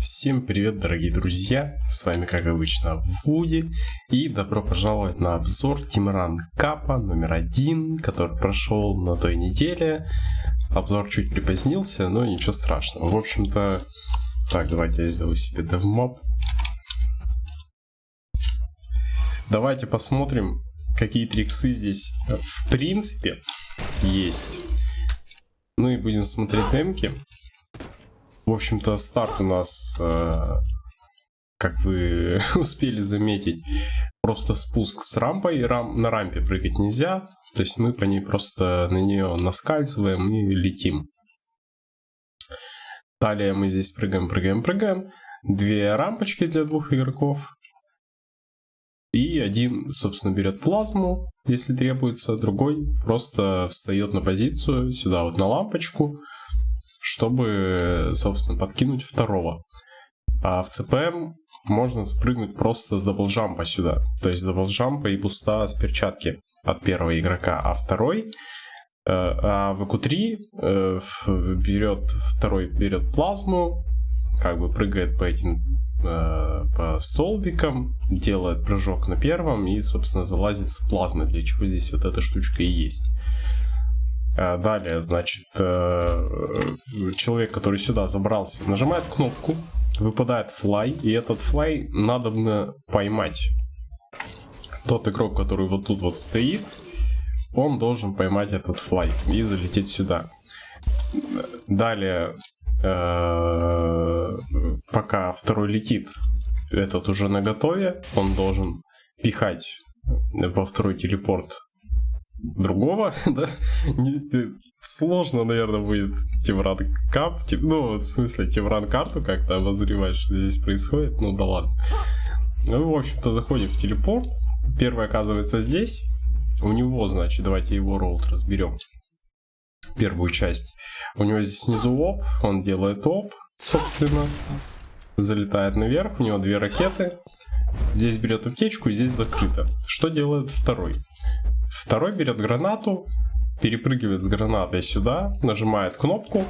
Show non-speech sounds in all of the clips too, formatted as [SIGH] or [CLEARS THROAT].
Всем привет, дорогие друзья! С вами, как обычно, Вуди. И добро пожаловать на обзор Тимран Капа номер один, который прошел на той неделе. Обзор чуть припозднился, но ничего страшного. В общем-то, так, давайте я сделаю себе DevMob. Давайте посмотрим, какие триксы здесь в принципе есть. Ну и будем смотреть демки. В общем-то, старт у нас, э, как вы [LAUGHS] успели заметить, просто спуск с рампой. Рам, на рампе прыгать нельзя. То есть мы по ней просто на нее наскальзываем и летим. Далее мы здесь прыгаем, прыгаем, прыгаем. Две рампочки для двух игроков. И один, собственно, берет плазму, если требуется, другой просто встает на позицию, сюда вот на лампочку, чтобы, собственно, подкинуть второго. А в CPM можно спрыгнуть просто с double jump а сюда. То есть double jump а и boost а с перчатки от первого игрока. А второй, э, а в VQ3 э, берет, второй берет плазму, как бы прыгает по этим э, по столбикам, делает прыжок на первом и, собственно, залазит с плазмы, для чего здесь вот эта штучка и есть. А, далее, значит, э, человек, который сюда забрался, нажимает кнопку, выпадает флай, и этот флай надо поймать. Тот игрок, который вот тут вот стоит, он должен поймать этот флай и залететь сюда. Далее, э, пока второй летит, этот уже на готове, он должен пихать во второй телепорт другого, [LAUGHS] да, сложно, наверное, будет Тимран Кап, тип, ну, в смысле, Тимран карту как-то обозревать, что здесь происходит, ну да ладно. Ну, в общем-то, заходим в телепорт, первый оказывается здесь, у него, значит, давайте его ролл разберем, первую часть. У него здесь внизу оп, он делает оп, собственно, залетает наверх, у него две ракеты, здесь берет аптечку и здесь закрыто. Что делает второй? Второй берет гранату, перепрыгивает с гранатой сюда, нажимает кнопку,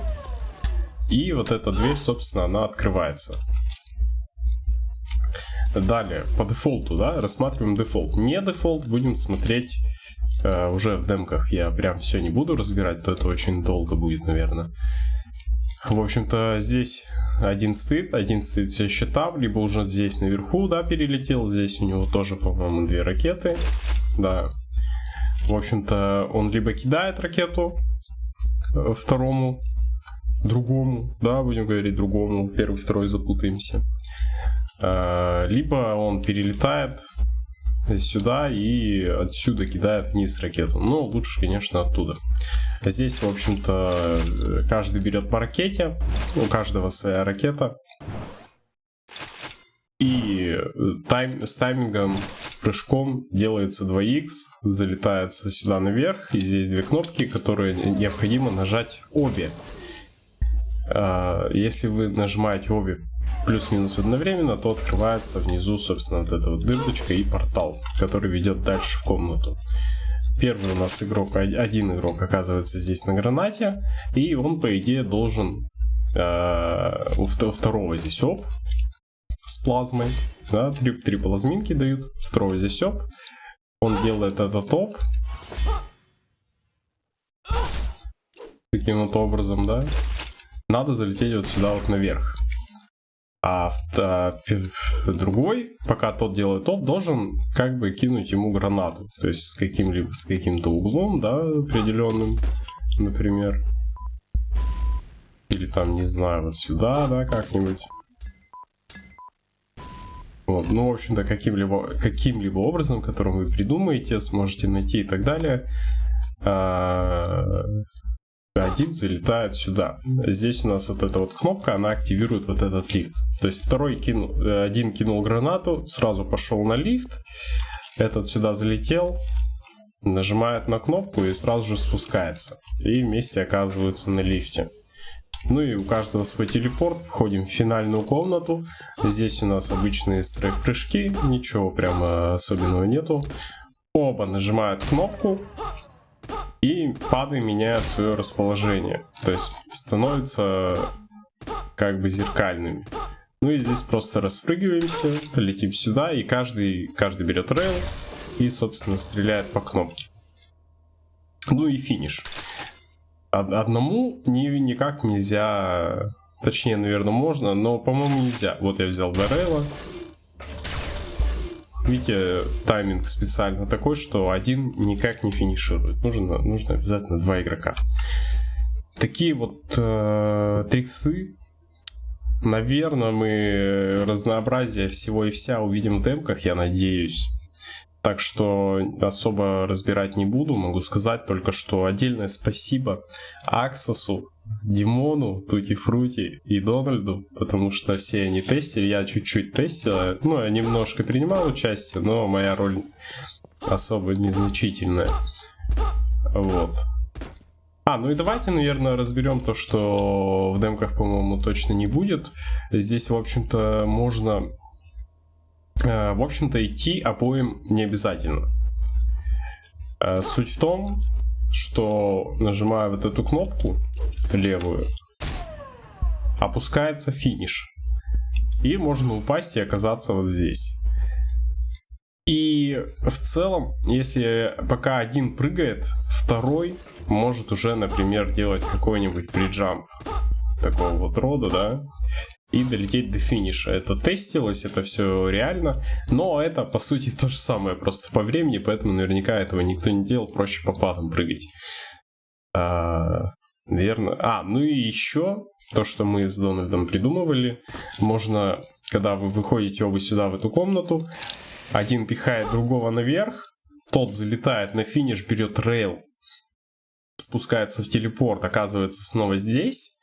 и вот эта дверь, собственно, она открывается. Далее, по дефолту, да, рассматриваем дефолт. Не дефолт, будем смотреть э, уже в демках. Я прям все не буду разбирать, то это очень долго будет, наверное. В общем-то, здесь один стоит, один стоит все еще там, либо уже здесь наверху, да, перелетел. Здесь у него тоже, по-моему, две ракеты. Да, в общем-то, он либо кидает ракету э, второму, другому, да, будем говорить другому, первый, второй запутаемся. Э, либо он перелетает сюда и отсюда кидает вниз ракету. Но лучше, конечно, оттуда. Здесь, в общем-то, каждый берет по ракете. У каждого своя ракета. Тайм, с таймингом, с прыжком делается 2х, залетается сюда наверх, и здесь две кнопки, которые необходимо нажать обе. А, если вы нажимаете обе плюс-минус одновременно, то открывается внизу, собственно, вот эта вот дырочка и портал, который ведет дальше в комнату. Первый у нас игрок, один игрок оказывается здесь на гранате, и он, по идее, должен э, у второго здесь оп, с плазмой. Да, три, три плазминки дают. Второй здесь оп. Он делает этот топ. Таким вот образом, да. Надо залететь вот сюда вот наверх. А, другой, пока тот делает топ, должен как бы кинуть ему гранату. То есть с каким-либо с каким-то углом, да, определенным, например. Или там, не знаю, вот сюда, да, как-нибудь. Вот. Ну, в общем-то, каким-либо каким -либо образом, которым вы придумаете, сможете найти и так далее, а, один залетает сюда. Здесь у нас вот эта вот кнопка, она активирует вот этот лифт. То есть второй кинул, один кинул гранату, сразу пошел на лифт, этот сюда залетел, нажимает на кнопку и сразу же спускается. И вместе оказываются на лифте. Ну и у каждого свой телепорт. Входим в финальную комнату. Здесь у нас обычные стрейф-прыжки. Ничего прямо особенного нету. Оба нажимают кнопку. И пады меняют свое расположение. То есть становятся как бы зеркальными. Ну и здесь просто распрыгиваемся, летим сюда, и каждый, каждый берет рейл и, собственно, стреляет по кнопке. Ну и финиш. Одному ни, никак нельзя, точнее, наверное, можно, но, по-моему, нельзя. Вот я взял два рейла. Видите, тайминг специально такой, что один никак не финиширует. Нужно, нужно обязательно два игрока. Такие вот э, триксы Наверное, мы разнообразие всего и вся увидим в демках, я надеюсь. Так что особо разбирать не буду, могу сказать только, что отдельное спасибо Аксосу, Димону, Тути Фрути и Дональду, потому что все они тестили, я чуть-чуть тестил, ну, я немножко принимал участие, но моя роль особо незначительная. Вот. А, ну и давайте, наверное, разберем то, что в демках, по-моему, точно не будет. Здесь, в общем-то, можно... Э, в общем-то, идти обоим не обязательно. Э, суть в том, что нажимая вот эту кнопку левую, опускается финиш. И можно упасть и оказаться вот здесь. И в целом, если пока один прыгает, второй может уже, например, делать какой-нибудь приджамп такого вот рода, да, и долететь до финиша. Это тестилось, это все реально, но это, по сути, то же самое, просто по времени, поэтому наверняка этого никто не делал, проще по падам прыгать. А, наверное. А, ну и еще то, что мы с Дональдом придумывали, можно, когда вы выходите оба сюда в эту комнату, один пихает другого наверх, тот залетает на финиш, берет rail, спускается в телепорт, оказывается снова здесь,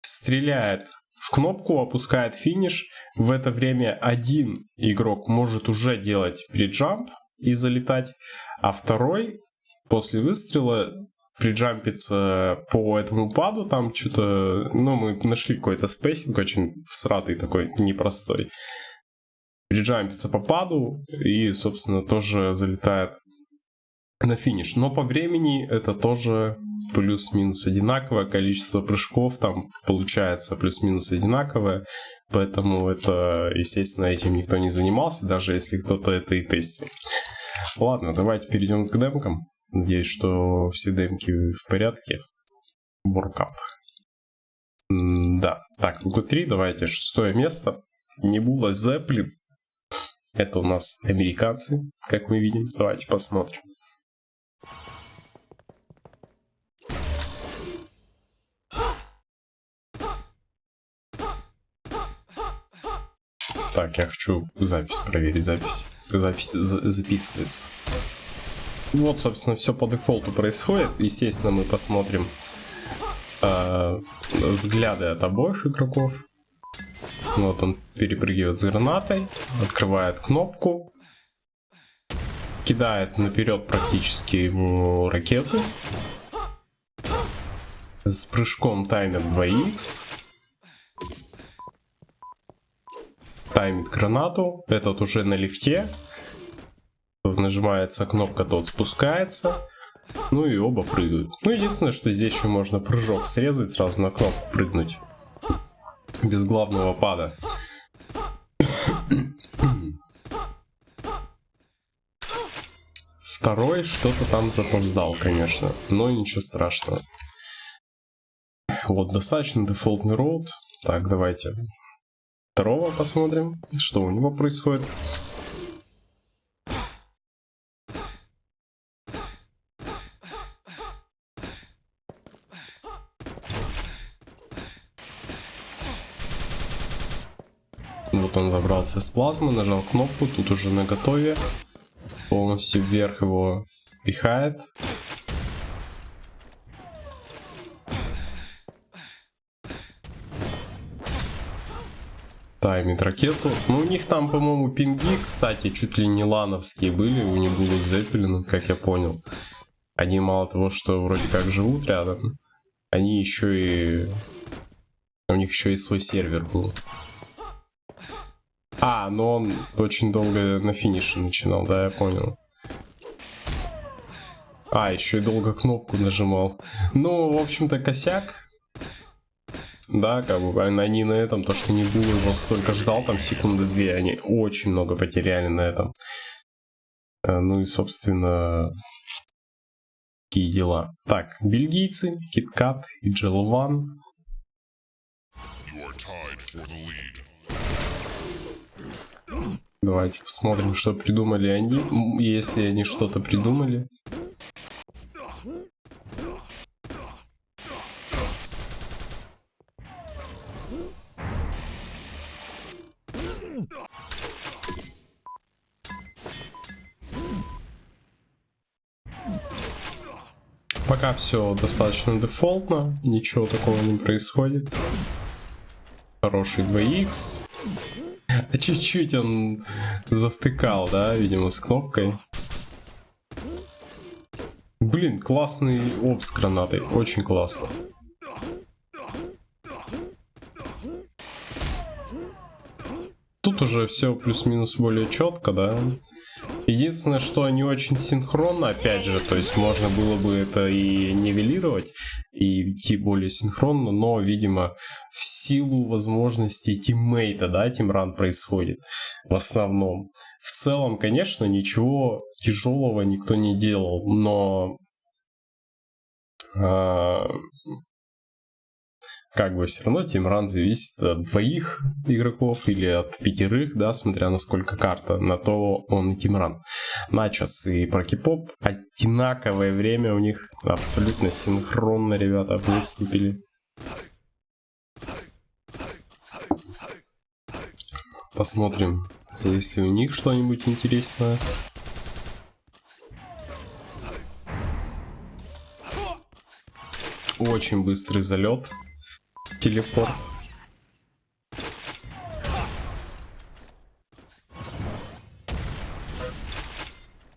стреляет в кнопку, опускает финиш. В это время один игрок может уже делать prejump и залетать, а второй после выстрела prejump ится по этому паду, там что-то, ну, мы нашли какой-то spacing очень всратый такой, непростой. Приджампится по паду и, собственно, тоже залетает на финиш. Но по времени это тоже плюс-минус одинаковое, количество прыжков там получается плюс-минус одинаковое, поэтому это, естественно, этим никто не занимался, даже если кто-то это и тестил. Ладно, давайте перейдем к демкам. Надеюсь, что все демки в порядке. Боркап. Да, так, в Q3 давайте шестое место. Небула Зеплин. Это у нас американцы, как мы видим. Давайте посмотрим. Так, я хочу запись проверить, запись. Запись за записывается. Вот, собственно, все по дефолту происходит. Естественно, мы посмотрим э, взгляды от обоих игроков. Вот он перепрыгивает с гранатой, открывает кнопку, кидает наперед практически ему ракету. С прыжком таймер 2х. Таймит гранату. Этот уже на лифте. Нажимается кнопка, тот спускается. Ну и оба прыгают. Ну, единственное, что здесь еще можно прыжок срезать, сразу на кнопку прыгнуть. Без главного пада. Второй что-то там запоздал, конечно. Но ничего страшного. Вот, достаточно дефолтный роут. Так, давайте второго посмотрим, что у него происходит. Вот он забрался с плазмы, нажал кнопку, тут уже на готове. Полностью вверх его пихает. Таймит ракету. Ну, у них там, по-моему, пинги, кстати, чуть ли не лановские были. У них будут Зеппелины, как я понял. Они мало того, что вроде как живут рядом, они еще и... У них еще и свой сервер был. А, но он очень долго на финише начинал, да, я понял. А, еще и долго кнопку нажимал. Ну, в общем-то, косяк. Да, как бы они на этом, то, что не было его столько ждал, там секунды две, они очень много потеряли на этом. Э, ну и, собственно, такие дела. Так, бельгийцы, Киткат и Джелван. Давайте посмотрим, что придумали они, если они что-то придумали. Пока все достаточно дефолтно, ничего такого не происходит. Хороший 2х. А чуть-чуть он завтыкал, да, видимо, с кнопкой. Блин, классный оп с гранатой, очень классно. Тут уже все плюс-минус более четко, да. Единственное, что они очень синхронно, опять же, то есть можно было бы это и нивелировать, и идти более синхронно, но, видимо, в силу возможностей teammate а, да, team run происходит в основном. В целом, конечно, ничего тяжелого никто не делал, но а, как бы все равно team run зависит от двоих игроков или от пятерых, да, смотря на сколько карта, на то он и team run. Начос и Прокипоп одинаковое время у них, абсолютно синхронно ребята выступили. Посмотрим, если у них что-нибудь интересное. Очень быстрый залет телепорт.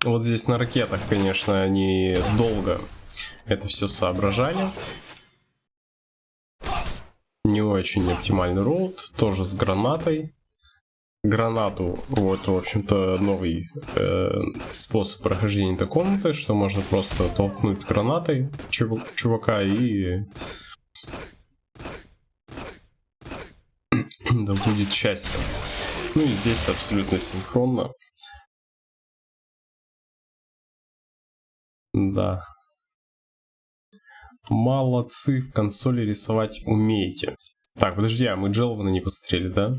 Вот здесь на ракетах, конечно, они долго это все соображали. Не очень оптимальный роут, тоже с гранатой. Гранату, вот, в общем-то, новый э, способ прохождения этой комнаты, что можно просто толкнуть гранатой чувака и да будет счастье. Ну и здесь абсолютно синхронно. Да. Молодцы, в консоли рисовать умеете. Так, подожди, а мы Джелвана не посмотрели, да?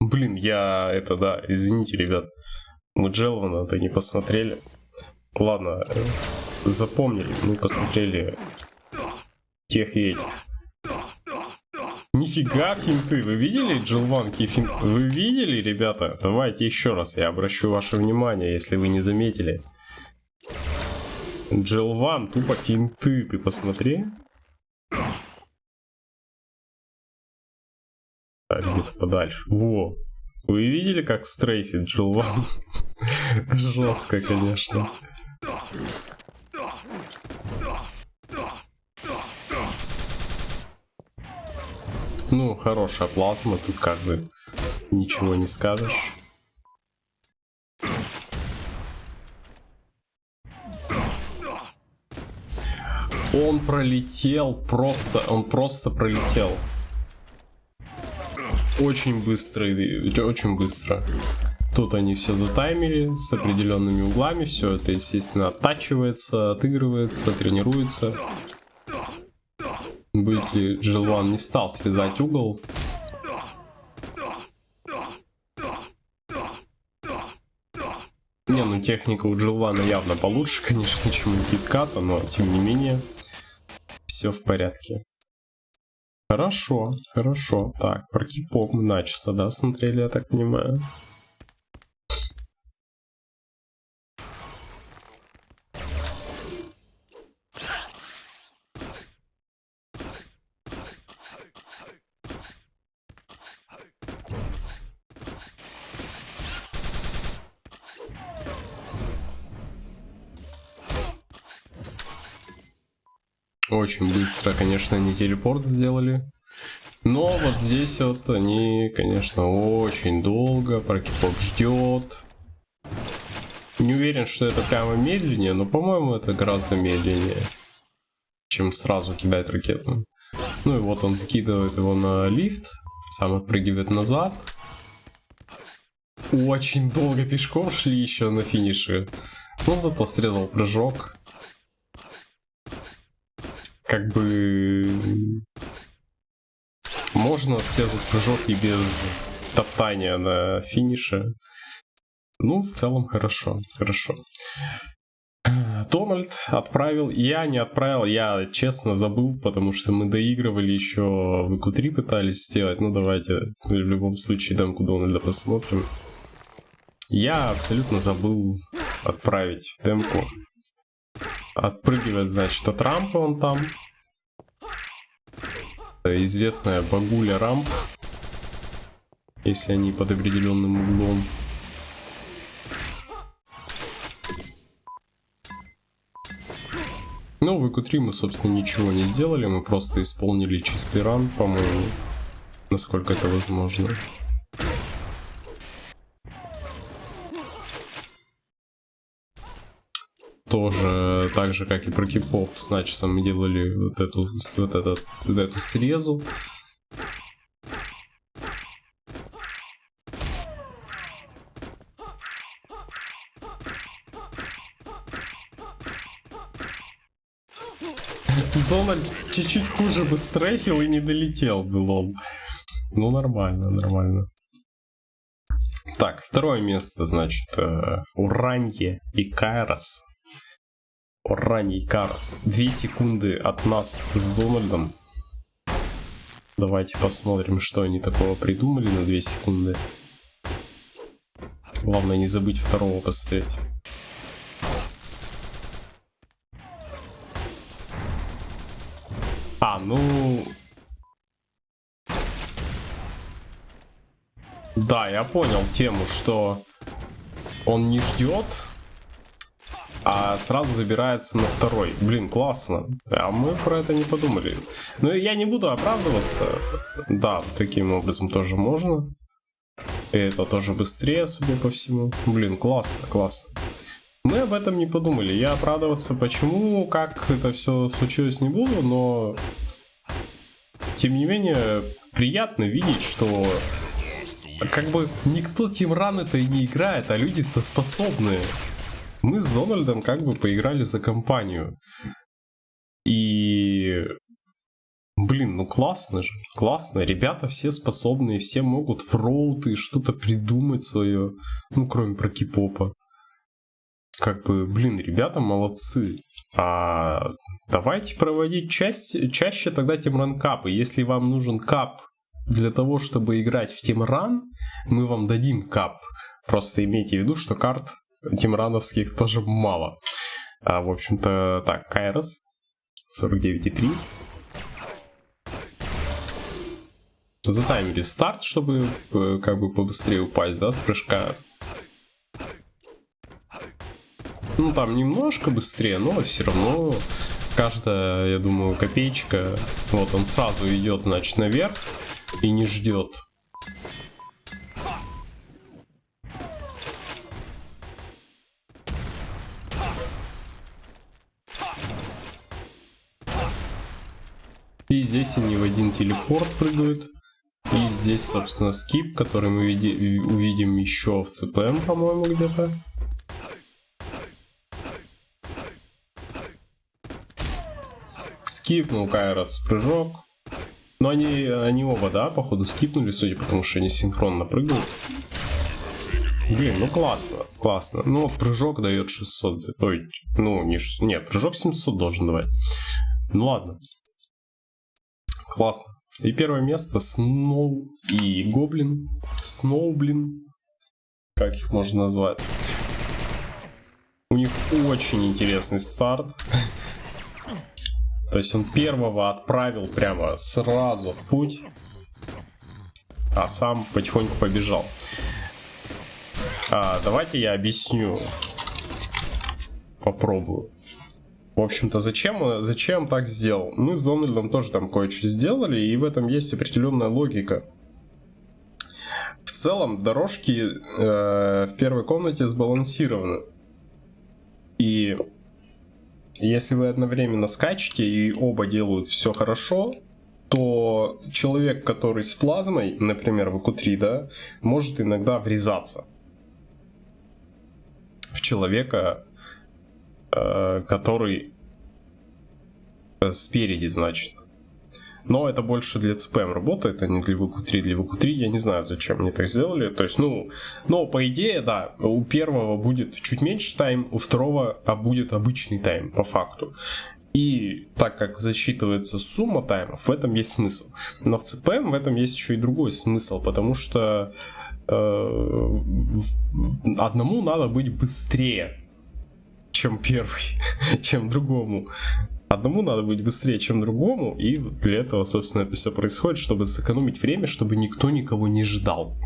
Блин, я это, да, извините, ребят. Мы Джелвана-то не посмотрели. Ладно, э, запомнили, мы посмотрели тех и этих. Нифига финты, вы видели джилванки финты? Вы видели, ребята? Давайте еще раз, я обращу ваше внимание, если вы не заметили. Джилван, тупо финты, ты посмотри. Так, где-то подальше. Во. Вы видели, как стрейфит Джилван? [LAUGHS] Жестко, конечно. Ну, хорошая плазма, тут как бы ничего не скажешь. Он пролетел просто, он просто пролетел. Очень быстро, очень быстро. Тут они все затаймили с определенными углами, все это, естественно, оттачивается, отыгрывается, тренируется. Бытли Джилван не стал срезать угол. Не, ну техника у Джилвана явно получше, [LAUGHS] конечно, чем у Китката, но тем не менее все в порядке. Хорошо, хорошо. Так, про кипок мы начаса, да, смотрели, я так понимаю. Очень быстро, конечно, они телепорт сделали. Но вот здесь вот они, конечно, очень долго. Прокипок ждет. Не уверен, что это прямо медленнее, но, по-моему, это гораздо медленнее, чем сразу кидать ракету. Ну и вот он закидывает его на лифт, сам отпрыгивает назад. Очень долго пешком шли еще на финише. Но зато срезал прыжок. Как бы... Можно срезать прыжок и без топтания на финише. Ну, в целом хорошо, хорошо. Дональд отправил, я не отправил, я честно забыл, потому что мы доигрывали еще в q 3 пытались сделать, ну давайте в любом случае дамку Дональда посмотрим. Я абсолютно забыл отправить демку. Отпрыгивает, значит, от рампы он там. Известная багуля рамп, если они под определенным углом. Ну, в q 3 мы, собственно, ничего не сделали, мы просто исполнили чистый ран, по-моему, насколько это возможно. Тоже так же, как и про кипоп с Начесом мы делали вот эту, вот этот, вот эту срезу. Дональд чуть-чуть хуже бы стрейфил и не долетел бы, лол. Ну, нормально, нормально. Так, второе место, значит, э, Уранье и Кайрос. Уранье и Кайрос. Две секунды от нас с Дональдом. Давайте посмотрим, что они такого придумали на две секунды. Главное не забыть второго посмотреть. А, ну... Да, я понял тему, что он не ждет, а сразу забирается на второй. Блин, классно. А мы про это не подумали. Но я не буду оправдываться. Да, таким образом тоже можно. Это тоже быстрее, судя по всему. Блин, классно, классно. Мы об этом не подумали. Я оправдываться почему, как это все случилось не буду, но... Тем не менее, приятно видеть, что как бы никто Тимран это и не играет, а люди-то способные. Мы с Дональдом как бы поиграли за компанию. И... Блин, ну классно же, классно. Ребята все способные, все могут в роуты что-то придумать свое. Ну, кроме про кипопа как бы, блин, ребята молодцы. А давайте проводить часть, чаще тогда Тимран капы. Если вам нужен кап для того, чтобы играть в Тимран, мы вам дадим кап. Просто имейте в виду, что карт тимрановских тоже мало. А, в общем-то, так, Кайрос 49,3. Затаймили старт, чтобы э, как бы побыстрее упасть, да, с прыжка. Ну, там немножко быстрее, но все равно каждая, я думаю, копеечка. Вот он сразу идет, значит, наверх и не ждет. И здесь они в один телепорт прыгают. И здесь, собственно, скип, который мы увидим еще в ЦПМ, по-моему, где-то. скипнул Кайрос прыжок. Но они, они оба, да, походу скипнули, судя по тому, что они синхронно прыгают. Блин, ну классно, классно. Ну, прыжок дает 600. Ой, ну, не 600. Нет, прыжок 700 должен давать. Ну ладно. Классно. И первое место Сноу и Гоблин. Сноу, блин. Как их можно назвать? У них очень интересный старт. То есть он первого отправил прямо сразу в путь, а сам потихоньку побежал. А, давайте я объясню. Попробую. В общем-то, зачем, зачем так сделал? Мы с Дональдом тоже там кое-что сделали, и в этом есть определенная логика. В целом, дорожки э, в первой комнате сбалансированы. И если вы одновременно скачете и оба делают все хорошо, то человек, который с плазмой, например, в q 3 да, может иногда врезаться в человека, э, который спереди, значит. Но это больше для CPM работает, а не для VQ3. Для VQ3 я не знаю, зачем они так сделали. То есть, ну, но по идее, да, у первого будет чуть меньше тайм, у второго а будет обычный тайм, по факту. И так как засчитывается сумма таймов, в этом есть смысл. Но в CPM в этом есть еще и другой смысл, потому что э, одному надо быть быстрее, чем первый, [LAUGHS] чем другому. Одному надо быть быстрее, чем другому, и для этого, собственно, это все происходит, чтобы сэкономить время, чтобы никто никого не ждал.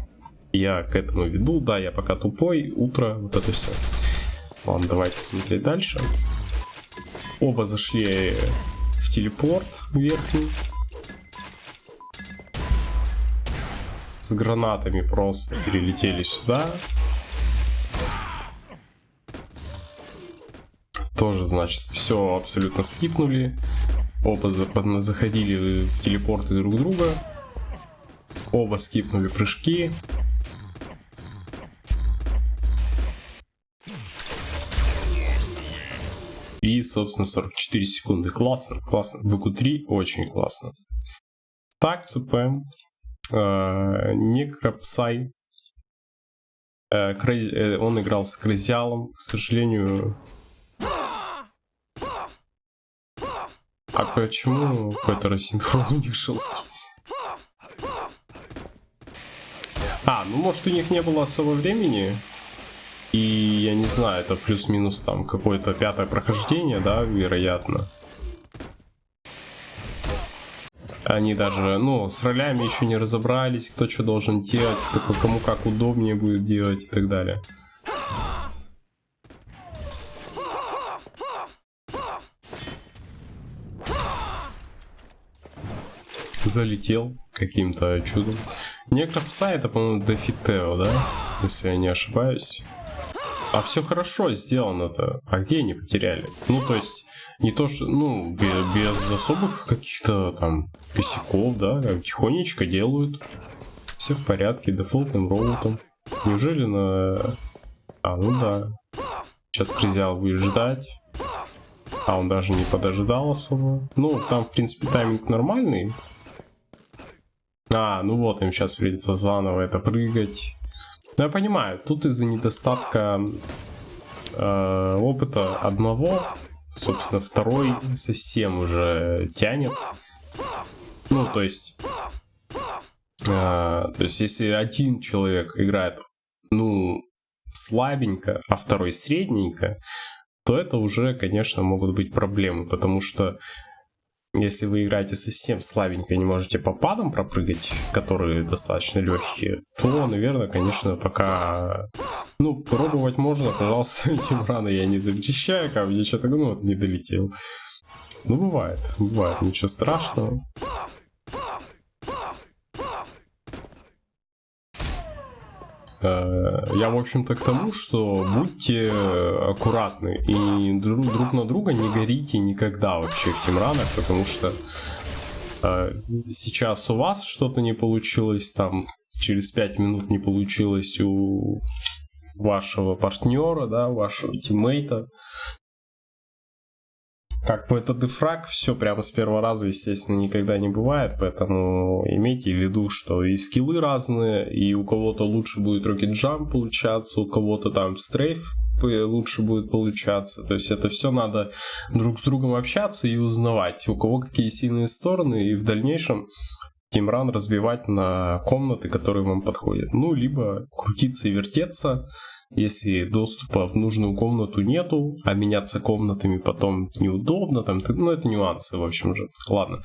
Я к этому веду, да, я пока тупой, утро, вот это все. Ладно, давайте смотреть дальше. Оба зашли в телепорт верхний. С гранатами просто перелетели сюда. Тоже, значит, все абсолютно скипнули. Оба заходили в телепорты друг друга. Оба скипнули прыжки. И, собственно, 44 секунды. Классно, классно. ВК3 очень классно. Так, ЦПМ. Э, Некропсай. Э, э, он играл с Крызиалом. К сожалению, А почему какой-то рассинхрон у них жесткий? А, ну может у них не было особо времени. И я не знаю, это плюс-минус там какое-то пятое прохождение, да, вероятно. Они даже, ну, с ролями еще не разобрались, кто что должен делать, кому как удобнее будет делать и так далее. Залетел каким-то чудом. Некропса это, по-моему, Дефитео, да? Если я не ошибаюсь. А все хорошо сделано-то. А где они потеряли? Ну, то есть, не то, что, ну, без, без особых каких-то там косяков, да, тихонечко делают. Все в порядке, дефолтным роутом. Неужели на... А, ну да. Сейчас Кризиал будет ждать. А, он даже не подождал особо. Ну, там, в принципе, тайминг нормальный. А, ну вот, им сейчас придется заново это прыгать. Ну, я понимаю, тут из-за недостатка э, опыта одного, собственно, второй совсем уже тянет. Ну, то есть... Э, то есть, если один человек играет, ну, слабенько, а второй средненько, то это уже, конечно, могут быть проблемы, потому что если вы играете совсем слабенько и не можете по падам пропрыгать, которые достаточно легкие, то, наверное, конечно, пока... Ну, пробовать можно, пожалуйста, [LAUGHS] этим рано я не запрещаю, ко мне что-то, ну, вот не долетел. Ну, бывает, бывает, ничего страшного. Э, я, в общем-то, к тому, что будьте аккуратны и друг, друг на друга не горите никогда вообще в Тимранах, потому что э, сейчас у вас что-то не получилось, там через 5 минут не получилось у вашего партнера, да, вашего тиммейта, как бы это дефраг, все прямо с первого раза, естественно, никогда не бывает, поэтому имейте в виду, что и скиллы разные, и у кого-то лучше будет рокет джамп получаться, у кого-то там стрейф лучше будет получаться. То есть это все надо друг с другом общаться и узнавать, у кого какие сильные стороны, и в дальнейшем тимран разбивать на комнаты, которые вам подходят. Ну, либо крутиться и вертеться, если доступа в нужную комнату нету, а меняться комнатами потом неудобно, там, ну это нюансы, в общем же. Ладно.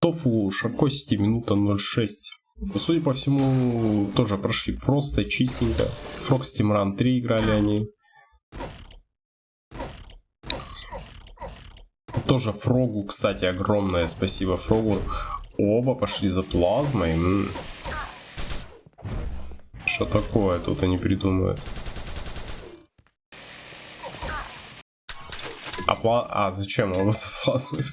Тофу, Шаркости, минута 0.6. Судя по всему, тоже прошли просто чистенько. Фрокс Тимран 3 играли они. Тоже Фрогу, кстати, огромное спасибо Фрогу. Оба пошли за плазмой. Что такое тут они придумают? А, пла... а зачем его за плазмой?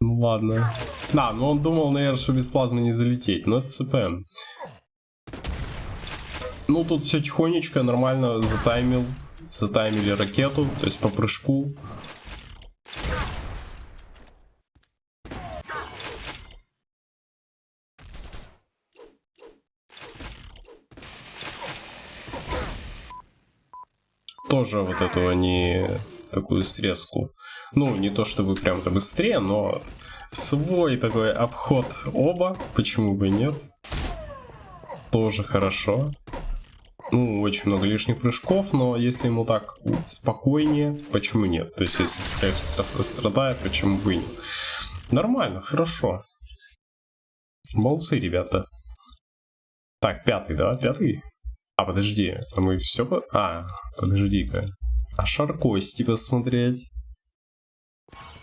Ну ладно. Да, ну он думал, наверное, что без плазмы не залететь, но это ЦПМ. Ну, тут все тихонечко, нормально затаймил. Затаймили ракету, то есть по прыжку. Тоже вот эту они такую срезку. Ну, не то чтобы прям-то быстрее, но свой такой обход оба, почему бы нет. Тоже хорошо. Ну, очень много лишних прыжков, но если ему так спокойнее, почему нет? То есть, если стрейф страдает, почему бы и нет? Нормально, хорошо. Молодцы, ребята. Так, пятый, да? Пятый? А, подожди, а мы все... А, подожди-ка. А Шаркости посмотреть?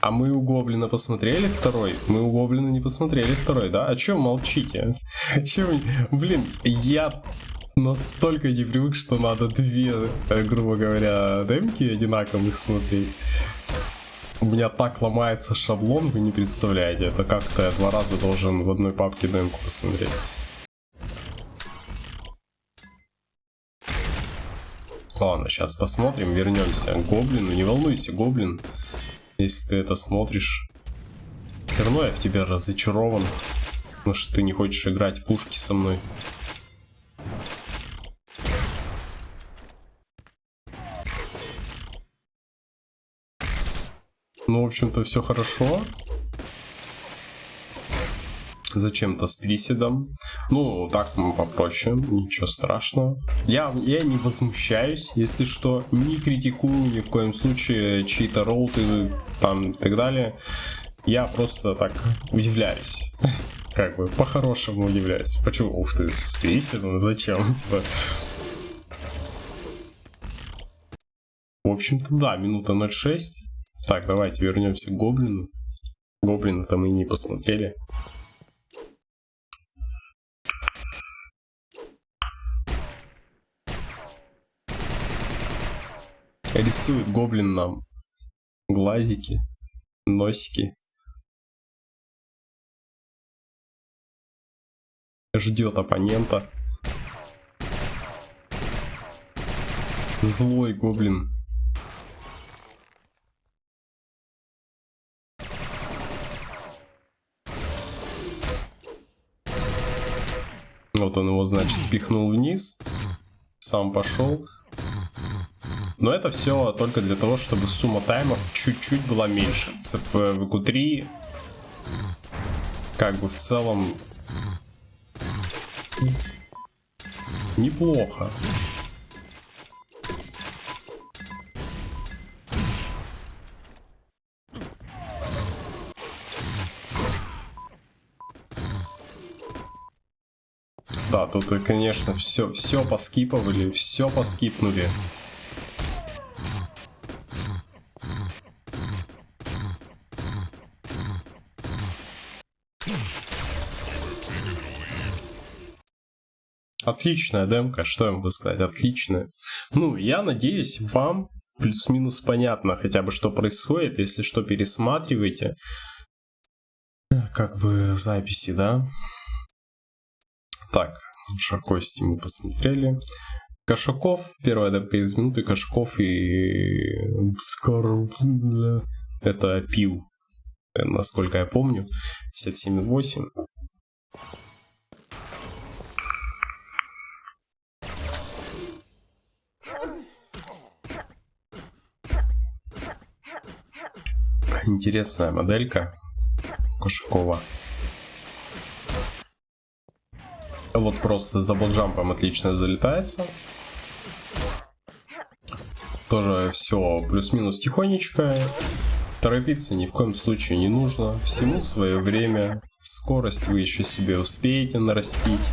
А мы у Гоблина посмотрели второй? Мы у Гоблина не посмотрели второй, да? А чё молчите? [LAUGHS] Чё Блин, я настолько не привык, что надо две, э, грубо говоря, демки одинаковых смотреть. У меня так ломается шаблон, вы не представляете. Это как-то я два раза должен в одной папке демку посмотреть. Ладно, сейчас посмотрим, вернемся к Гоблину. Не волнуйся, Гоблин, если ты это смотришь. Все равно я в тебя разочарован, потому что ты не хочешь играть пушки со мной. Ну, в общем-то, все хорошо зачем-то с приседом. Ну, так попроще, ничего страшного. Я, я не возмущаюсь, если что, не критикую ни в коем случае чьи-то роуты там и так далее. Я просто так удивляюсь. [LAUGHS] Как бы, по-хорошему удивляюсь. Почему? Ух ты, с приседом? Зачем? [LAUGHS] Типа... В общем-то, да, минута 0.6. Так, давайте вернемся к Гоблину. Гоблина-то мы не посмотрели. Рисует гоблин нам глазики, носики. Ждет оппонента. Злой гоблин. Вот он его, значит, спихнул вниз. Сам пошел. Но это все только для того, чтобы сумма таймов чуть-чуть была меньше. ЦП в q3 как бы в целом неплохо. Да, тут, конечно, все, все поскипывали, все поскипнули. Отличная демка, что я могу сказать, отличная. Ну, я надеюсь, вам плюс-минус понятно хотя бы, что происходит. Если что, пересматривайте. Как бы записи, да? Так, Шаркости мы посмотрели. Кошаков, первая демка из минуты, Кошаков и. Это пил, насколько я помню, 57.8. Интересная моделька Кошакова. Вот просто с даблджампом отлично залетается. Тоже все плюс-минус тихонечко. Торопиться ни в коем случае не нужно. Всему свое время. Скорость вы еще себе успеете нарастить.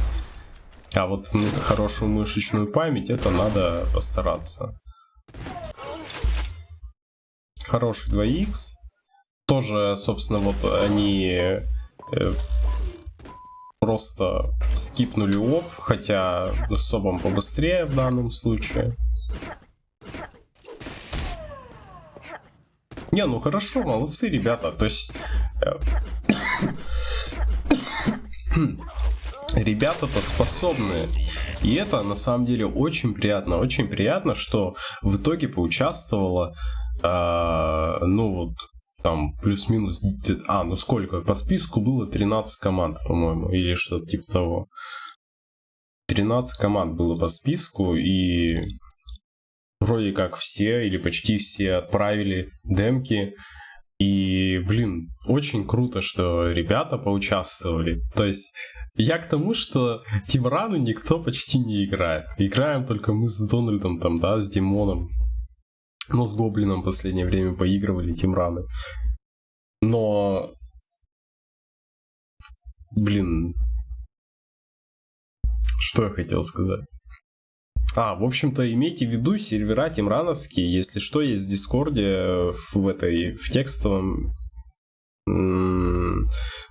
А вот хорошую мышечную память, это надо постараться. Хороший 2х. Тоже, собственно, вот они э, просто скипнули оп, хотя особо побыстрее в данном случае. Не, ну хорошо, молодцы ребята. То есть, э, [COUGHS] ребята-то способные. И это на самом деле очень приятно. Очень приятно, что в итоге поучаствовало, э, ну вот, там плюс-минус, а, ну сколько, по списку было 13 команд, по-моему, или что-то типа того. 13 команд было по списку, и вроде как все или почти все отправили демки и, блин, очень круто, что ребята поучаствовали. То есть, я к тому, что Тимрану никто почти не играет. Играем только мы с Дональдом, там, да, с Димоном. Но с Гоблином в последнее время поигрывали team run ы. Но... Блин... Что я хотел сказать? А, в общем-то, имейте в виду, сервера team run овские, если что, есть в Discord е, в этой, в текстовом...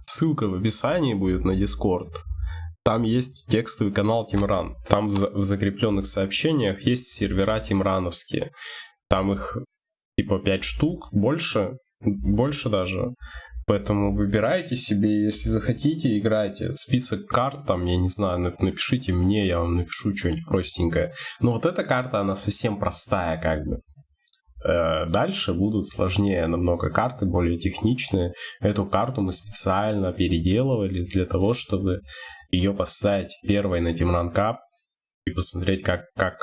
Ссылка в описании будет на Discord. Там есть текстовый канал team run. Там в закрепленных сообщениях есть сервера team run овские. Там их типа 5 штук, больше, больше даже. Поэтому выбирайте себе, если захотите, играйте. Список карт, там, я не знаю, напишите мне, я вам напишу что-нибудь простенькое. Но вот эта карта, она совсем простая, как бы. Э, дальше будут сложнее намного карты, более техничные. Эту карту мы специально переделывали для того, чтобы ее поставить первой на Тимран Кап и посмотреть, как, как,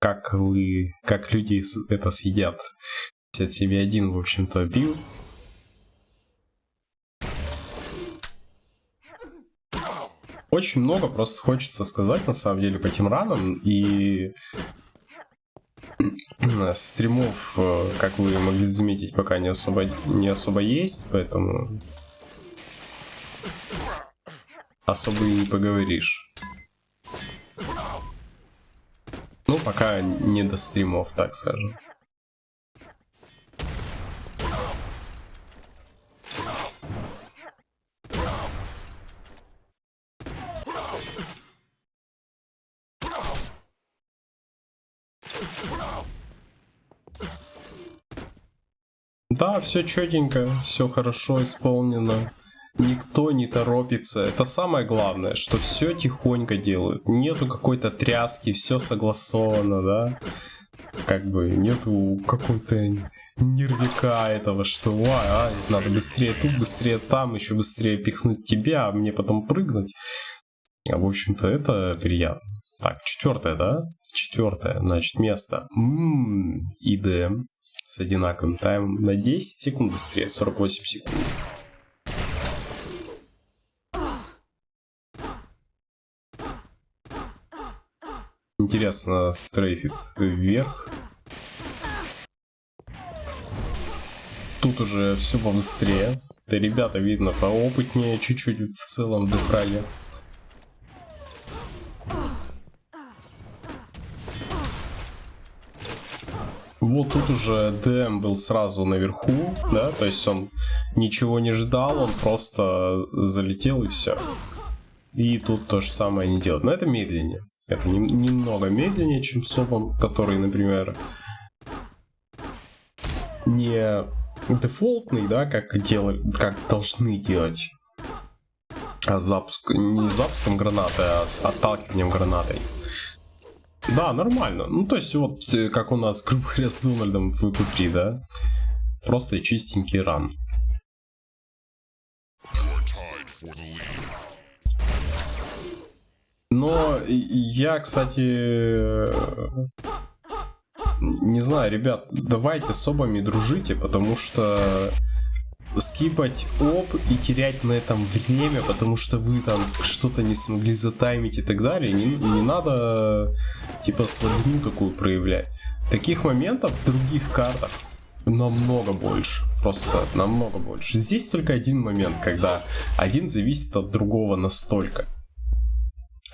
как вы, как люди это съедят. 57.1, в общем-то, бил. Очень много просто хочется сказать, на самом деле, по тимранам. И [CLEARS THROAT] стримов, э, как вы могли заметить, пока не особо, не особо есть, поэтому особо и не поговоришь. Ну, пока не до стримов, так скажем. Да, все четенько, все хорошо исполнено. Никто не торопится. Это самое главное, что все тихонько делают. Нету какой-то тряски, все согласовано, да? Как бы нету какой-то нервика этого, что ай, ай, надо быстрее тут, быстрее там, еще быстрее пихнуть тебя, а мне потом прыгнуть. А в общем-то это приятно. Так, четвертое, да? Четвертое, значит, место. Ммм, ИД с одинаковым таймом на 10 секунд быстрее, 48 секунд. Интересно, стрейфит вверх. Тут уже все побыстрее. Да ребята, видно, поопытнее чуть-чуть в целом в дефраге. Вот тут уже ДМ был сразу наверху, да, то есть он ничего не ждал, он просто залетел и все. И тут то же самое не делает. Но это медленнее. Это не, немного медленнее, чем сопом, который, например, не дефолтный, да, как делали, как должны делать. А запуск, не запуском гранаты, а с отталкиванием гранатой. Да, нормально. Ну, то есть, вот, э, как у нас, [LAUGHS] грубо говоря, с Дональдом в q да? Просто чистенький ран. Но я, кстати, не знаю, ребят, давайте с обами дружите, потому что скипать оп и терять на этом время, потому что вы там что-то не смогли затаймить и так далее, не, не надо типа слабину такую проявлять. Таких моментов в других картах намного больше, просто намного больше. Здесь только один момент, когда один зависит от другого настолько,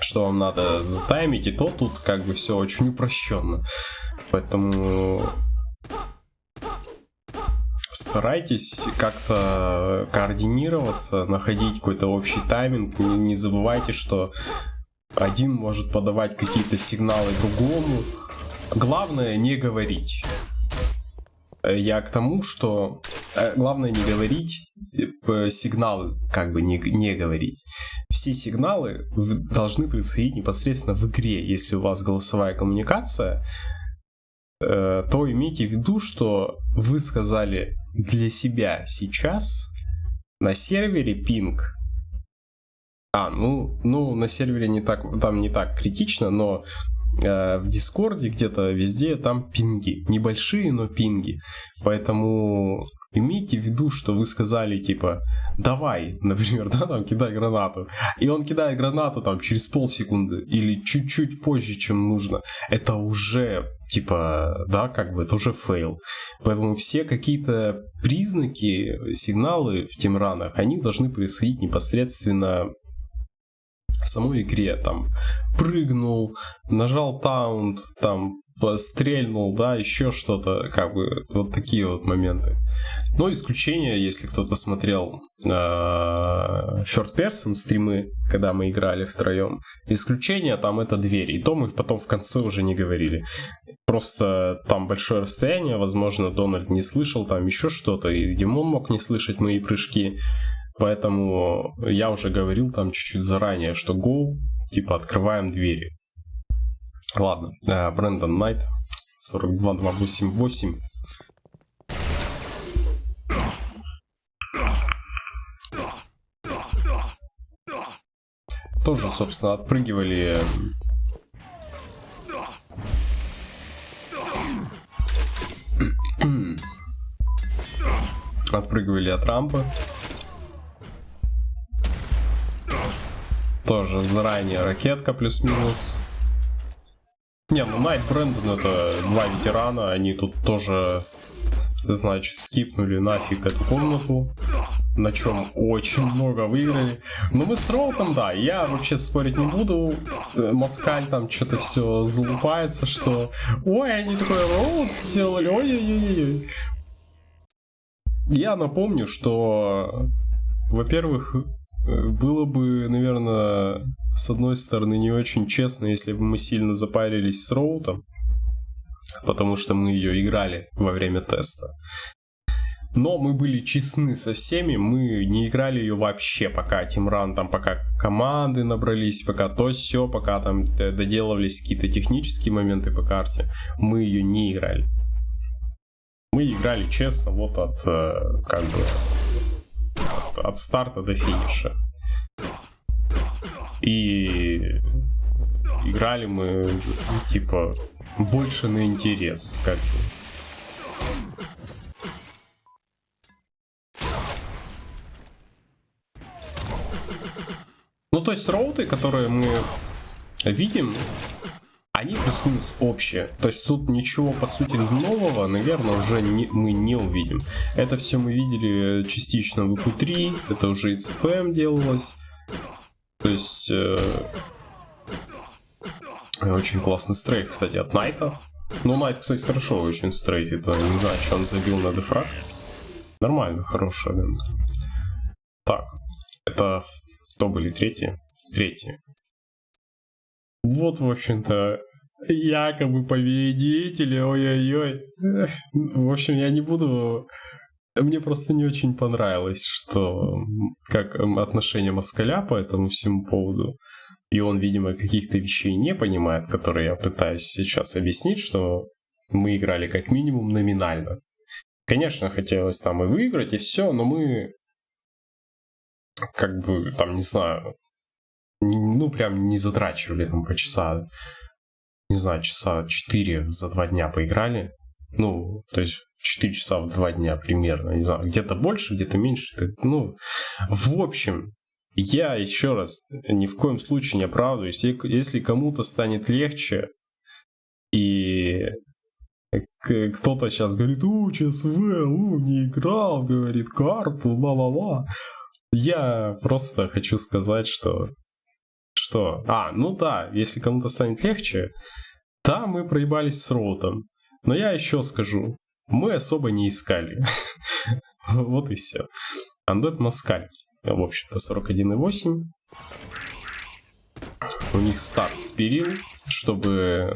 что вам надо затаймить, и то тут как бы все очень упрощенно. Поэтому старайтесь как-то координироваться, находить какой-то общий тайминг. Не, не забывайте, что один может подавать какие-то сигналы другому. Главное не говорить. Я к тому, что э, главное не говорить э, сигналы, как бы не, не говорить. Все сигналы должны происходить непосредственно в игре. Если у вас голосовая коммуникация, э, то имейте в виду, что вы сказали для себя сейчас на сервере пинг. А, ну, ну на сервере не так, там не так критично, но Э, в Discord е где-то везде там пинги. Небольшие, но пинги. Поэтому имейте в виду, что вы сказали, типа, давай, например, [LAUGHS] да, там, кидай гранату. И он кидает гранату там через полсекунды или чуть-чуть позже, чем нужно. Это уже, типа, да, как бы, это уже fail. Поэтому все какие-то признаки, сигналы в темранах, они должны происходить непосредственно в самой игре, там, прыгнул, нажал таунт, там, стрельнул, да, еще что-то, как бы, вот такие вот моменты. Но исключение, если кто-то смотрел э, Third Person стримы, когда мы играли втроем, исключение там это двери, и то мы потом в конце уже не говорили. Просто там большое расстояние, возможно, Дональд не слышал там еще что-то, и Димон мог не слышать мои прыжки. Поэтому я уже говорил там чуть-чуть заранее, что go, типа открываем двери. Ладно, э, Брэндон Найт, 42288. Тоже, собственно, отпрыгивали отпрыгивали от рампы. Тоже заранее ракетка плюс-минус. Не, ну Найт Брэндон это два ветерана, они тут тоже, значит, скипнули нафиг эту комнату, на чем очень много выиграли. Но мы с Роутом, да, я вообще спорить не буду, Москаль там что-то все залупается, что ой, они такой Роут сделали, ой-ой-ой. Я напомню, что, во-первых, было бы, наверное, с одной стороны не очень честно, если бы мы сильно запарились с Роутом, потому что мы ее играли во время теста. Но мы были честны со всеми, мы не играли ее вообще, пока Тимран, там, пока команды набрались, пока то все, пока там доделывались какие-то технические моменты по карте, мы ее не играли. Мы играли честно, вот от, э, как бы, от старта до финиша. И играли мы, типа, больше на интерес, как. Ну, то есть роуты, которые мы видим, они плюс-минус общие. То есть тут ничего, по сути, нового, наверное, уже не, мы не увидим. Это все мы видели частично в ИКУ-3, это уже и ЦПМ делалось. То есть... Э, очень классный стрейт, кстати, от Найта. Ну, Найт, кстати, хорошо очень стрейфит. Не знаю, что он забил на дефраг. Нормально, хорошая. Так, это кто были третьи? Третьи. Вот, в общем-то, якобы победители, ой-ой-ой. В общем, я не буду... Мне просто не очень понравилось, что как отношение Москаля по этому всему поводу. И он, видимо, каких-то вещей не понимает, которые я пытаюсь сейчас объяснить, что мы играли как минимум номинально. Конечно, хотелось там и выиграть, и все, но мы как бы, там, не знаю, ну, прям не затрачивали там по часа, не знаю, часа 4 за два дня поиграли. Ну, то есть 4 часа в два дня примерно, не знаю, где-то больше, где-то меньше. Ну, в общем, я еще раз ни в коем случае не оправдываюсь. Если кому-то станет легче, и кто-то сейчас говорит, у, ЧСВ, у, не играл, говорит, карту, ла-ла-ла. Я просто хочу сказать, что что? А, ну да, если кому-то станет легче, да, мы проебались с роутом. Но я еще скажу, мы особо не искали. [LAUGHS] вот и все. Undead Москаль. В общем-то, 41,8. У них старт спирил, чтобы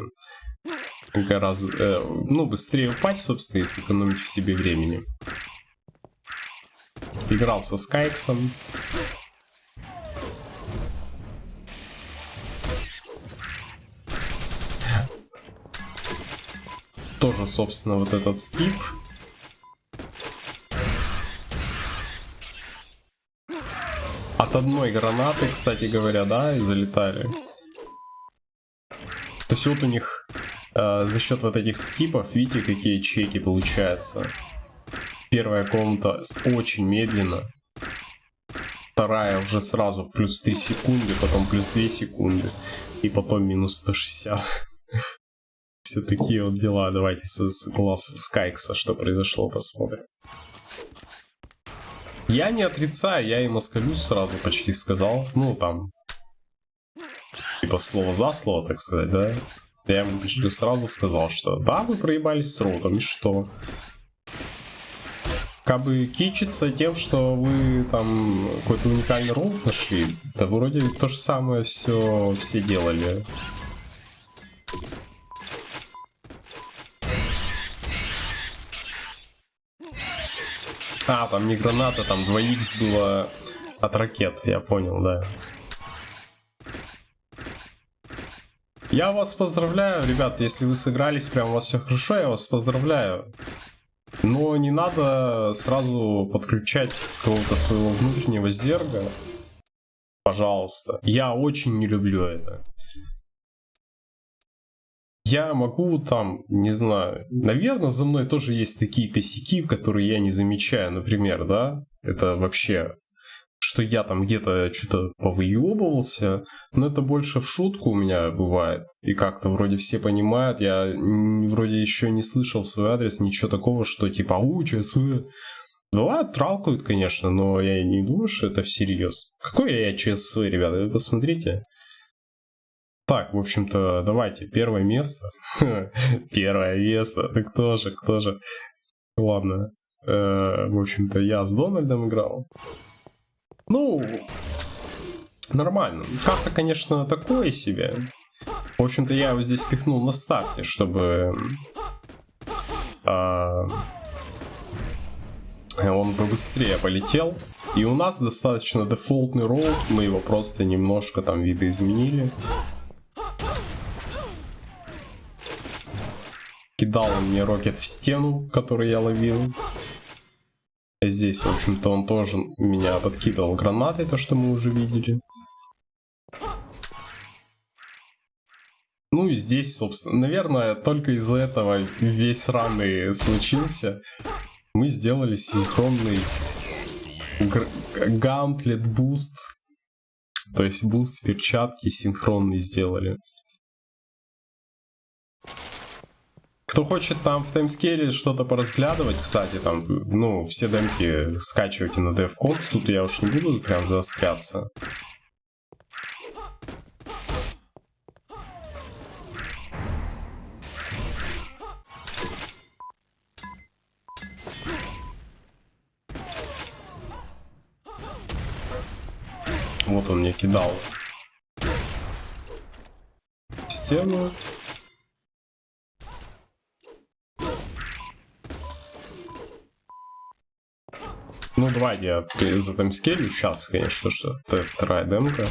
гораздо, э, ну, быстрее упасть, собственно, и сэкономить в себе времени. играл со Скайксом. Тоже, собственно, вот этот скип. От одной гранаты, кстати говоря, да, и залетали. То есть вот у них э, за счет вот этих скипов, видите, какие чеки получаются. Первая комната очень медленно. Вторая уже сразу плюс 3 секунды, потом плюс 2 секунды. И потом минус 160. Все такие вот дела. Давайте с, с глаз Скайкса, что произошло, посмотрим. Я не отрицаю, я и москалюсь сразу почти сказал. Ну, там, типа слово за слово, так сказать, да? Я ему почти сразу сказал, что да, вы проебались с родом, и что? как бы кичиться тем, что вы там какой-то уникальный ролл нашли, да вроде то же самое все все делали. А, там не граната, там 2х было от ракет, я понял, да. Я вас поздравляю, ребят, если вы сыгрались, прям у вас все хорошо, я вас поздравляю. Но не надо сразу подключать какого-то своего внутреннего зерга. Пожалуйста. Я очень не люблю это. Я могу там, не знаю, наверное, за мной тоже есть такие косяки, которые я не замечаю, например, да, это вообще что я там где-то что-то повыебывался, но это больше в шутку у меня бывает. И как-то вроде все понимают, я вроде еще не слышал в свой адрес ничего такого, что типа «Ау, ЧСВ». Бывает, тралкают, конечно, но я не думаю, что это всерьез. Какой я ЧСВ, ребята, вы посмотрите. Так, в общем-то, давайте, первое место. [LAUGHS] Первое место, так кто же, кто же. Ладно. Э, в общем-то, я с Дональдом играл. Ну, нормально. Как-то, конечно, такое себе. В общем-то, я его здесь пихнул на старте, чтобы... А, он бы быстрее полетел. И у нас достаточно дефолтный ролл. Мы его просто немножко там видоизменили. Кидал он мне rocket в стену, который я ловил. Здесь, в общем-то, он тоже меня подкидывал гранатой, то, что мы уже видели. Ну и здесь, собственно, наверное, только из-за этого весь раны случился. Мы сделали синхронный gauntlet boost. То есть boost перчатки синхронный сделали. Кто хочет там в таймскейле что-то поразглядывать, кстати, там, ну, все демки скачивайте на DevCons, тут я уж не буду прям заостряться. Вот он мне кидал стену. Ну, давайте я за timescale ю сейчас, конечно, что вторая демка.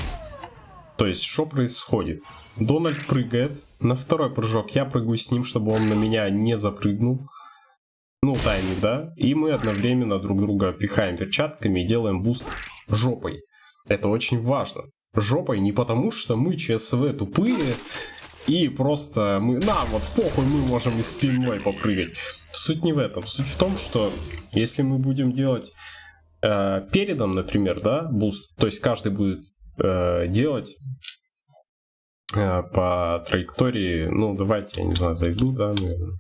То есть, что происходит? Дональд прыгает. На второй прыжок я прыгаю с ним, чтобы он на меня не запрыгнул. Ну, тайминг, да? И мы одновременно друг друга пихаем перчатками и делаем boost жопой. Это очень важно. Жопой не потому, что мы ЧСВ тупые, и просто мы, на, вот похуй, мы можем и спиной попрыгать. Суть не в этом. Суть в том, что если мы будем делать э, передом, например, да, boost, то есть каждый будет э, делать э, по траектории, ну, давайте, я не знаю, зайду, да, наверное.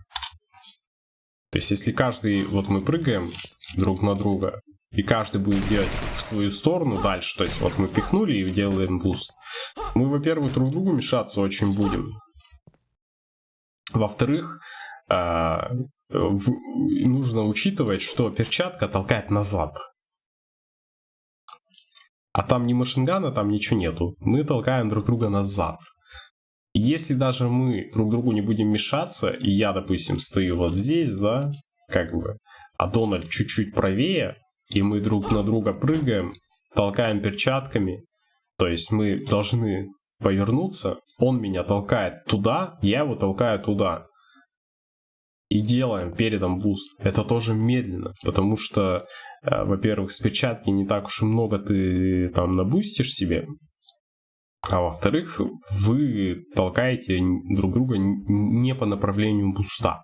То есть, если каждый, вот мы прыгаем друг на друга, и каждый будет делать в свою сторону дальше, то есть, вот мы пихнули и делаем boost, мы, во-первых, друг другу мешаться очень будем. Во-вторых, э, нужно учитывать, что перчатка толкает назад. А там ни machine gun а, там ничего нету. Мы толкаем друг друга назад. Если даже мы друг другу не будем мешаться, и я, допустим, стою вот здесь, да, как бы, а Дональд чуть-чуть правее, и мы друг на друга прыгаем, толкаем перчатками, то есть мы должны повернуться, он меня толкает туда, я его толкаю туда. И делаем передом boost. Это тоже медленно, потому что, э, во-первых, с перчатки не так уж и много ты там на boost ишь себе, а во-вторых, вы толкаете друг друга не по направлению буста.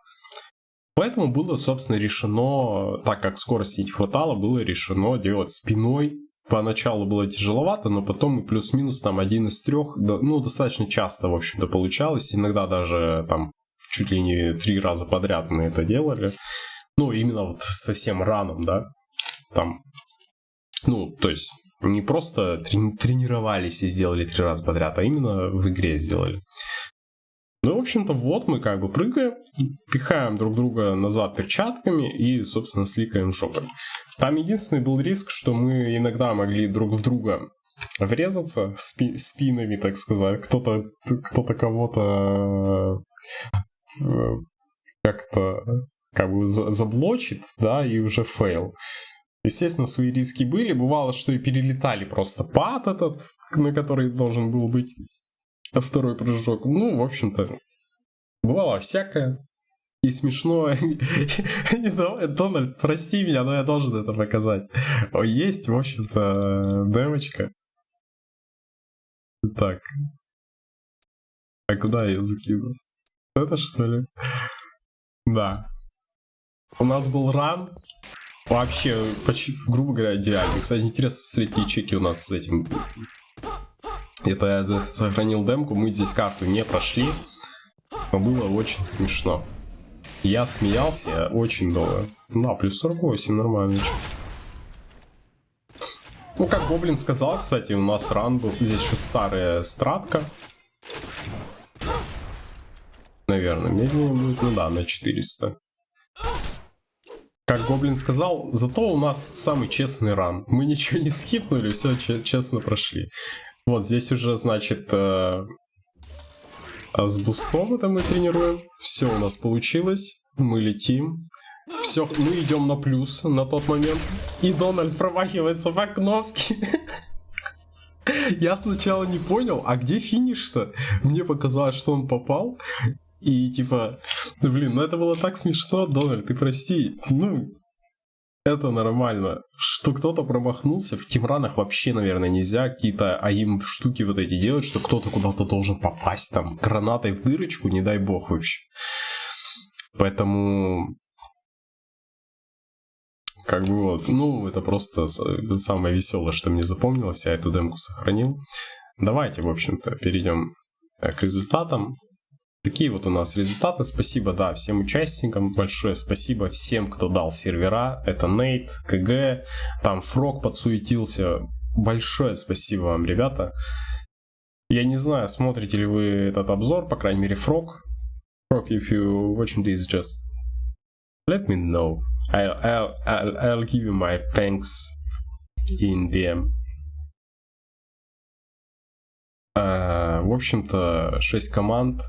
Поэтому было, собственно, решено, так как скорости не хватало, было решено делать спиной. Поначалу было тяжеловато, но потом и плюс-минус там один из трех, ну, достаточно часто, в общем-то, получалось. Иногда даже там чуть ли не три раза подряд мы это делали. Ну, именно вот совсем раном, да. Там, ну, то есть не просто трени- тренировались и сделали три раза подряд, а именно в игре сделали. Ну, в общем-то, вот мы как бы прыгаем, пихаем друг друга назад перчатками и, собственно, сликаем шоком. Там единственный был риск, что мы иногда могли друг в друга врезаться спи- спинами, так сказать. Кто-то кто-то кого-то э, как-то как бы заблочит, да, и уже fail. Естественно, свои риски были. Бывало, что и перелетали просто pad этот, на который должен был быть второй прыжок. Ну, в общем-то, бывало всякое. И смешно. [LAUGHS] Дональд, прости меня, но я должен это показать. Есть, в общем-то, демочка. Так. А куда я ее закину? Это что ли? Да. У нас был ран. Вообще, почти, грубо говоря, идеальный. Кстати, интересно посмотреть, чеки у нас с этим это я сохранил демку, мы здесь карту не прошли, но было очень смешно. Я смеялся очень долго. Да, плюс 48, нормально. Ну, как Гоблин сказал, кстати, у нас ран был. Здесь еще старая стратка. Наверное, медленнее будет. Ну да, на 400. Как Гоблин сказал, зато у нас самый честный ран. Мы ничего не скипнули, все честно прошли. Вот здесь уже, значит, э, а с бустом это мы тренируем. Все у нас получилось. Мы летим. Все, мы идем на плюс на тот момент. И Дональд промахивается по кнопке. [LAUGHS] Я сначала не понял, а где финиш-то? Мне показалось, что он попал. И типа, блин, ну это было так смешно, Дональд, ты прости. Ну, это нормально. Что кто-то промахнулся, в тимранах вообще, наверное, нельзя какие-то аим штуки вот эти делать, что кто-то куда-то должен попасть там гранатой в дырочку, не дай бог вообще. Поэтому как бы вот, ну, это просто самое веселое, что мне запомнилось, я эту демку сохранил. Давайте, в общем-то, перейдем э, к результатам. Такие вот у нас результаты. Спасибо, да, всем участникам большое. Спасибо всем, кто дал сервера. Это Нейт, КГ, там Фрог подсуетился. Большое спасибо вам, ребята. Я не знаю, смотрите ли вы этот обзор, по крайней мере, Фрог. Frog, if you watching this, just let me know. I'll, I'll, I'll, I'll give you my thanks in DM. Uh, в общем-то, 6 команд,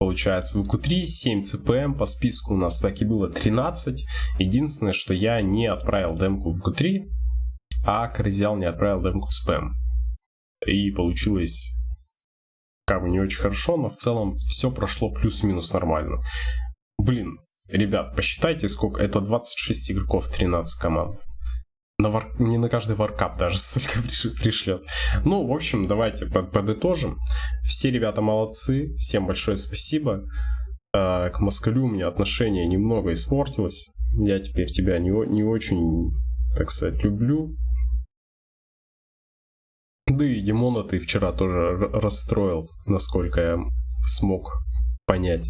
Получается, в q 7 CPM, по списку у нас так и было 13. Единственное, что я не отправил демку в q а Крызял не отправил демку в спам. И получилось как бы не очень хорошо, но в целом все прошло плюс-минус нормально. Блин, ребят, посчитайте, сколько это 26 игроков, 13 команд на вар... не на каждый варкап даже [LAUGHS] столько пришлет. Ну, в общем, давайте под подытожим. Все ребята молодцы, всем большое спасибо. А, к Москалю у меня отношение немного испортилось. Я теперь тебя не, не очень, так сказать, люблю. Да и Димона ты вчера тоже расстроил, насколько я смог понять.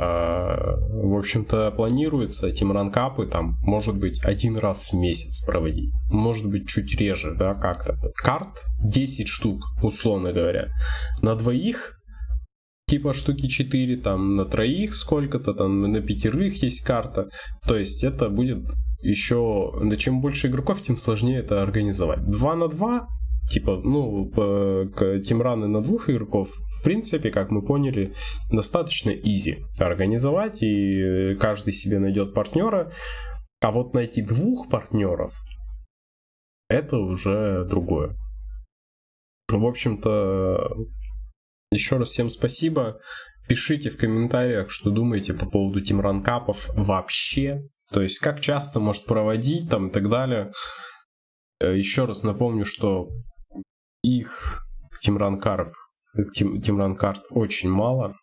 А, в общем-то, планируется тимранкапы там, может быть, один раз в месяц проводить. Может быть, чуть реже, да, как-то. Карт 10 штук, условно говоря. На двоих типа штуки 4, там на троих сколько-то, там на пятерых есть карта. То есть это будет еще, да чем больше игроков, тем сложнее это организовать. 2 на 2 типа, ну, тимраны на двух игроков, в принципе, как мы поняли, достаточно изи организовать, и каждый себе найдет партнера. А вот найти двух партнеров, это уже другое. В общем-то, еще раз всем спасибо. Пишите в комментариях, что думаете по поводу team run cup ов вообще. То есть, как часто может проводить там и так далее. Э, еще раз напомню, что их тимранкарп, тим, тимранкарт очень мало.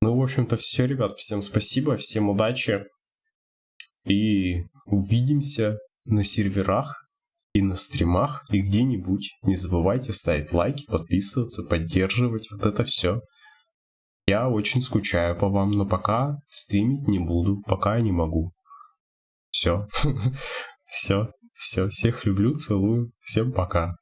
Ну, в общем-то, все, ребят. Всем спасибо, всем удачи. И увидимся на серверах и на стримах, и где-нибудь. Не забывайте ставить лайки, подписываться, поддерживать. Вот это все. Я очень скучаю по вам, но пока стримить не буду, пока не могу. Все. [LAUGHS] Все. Все. Всех люблю, целую. Всем пока.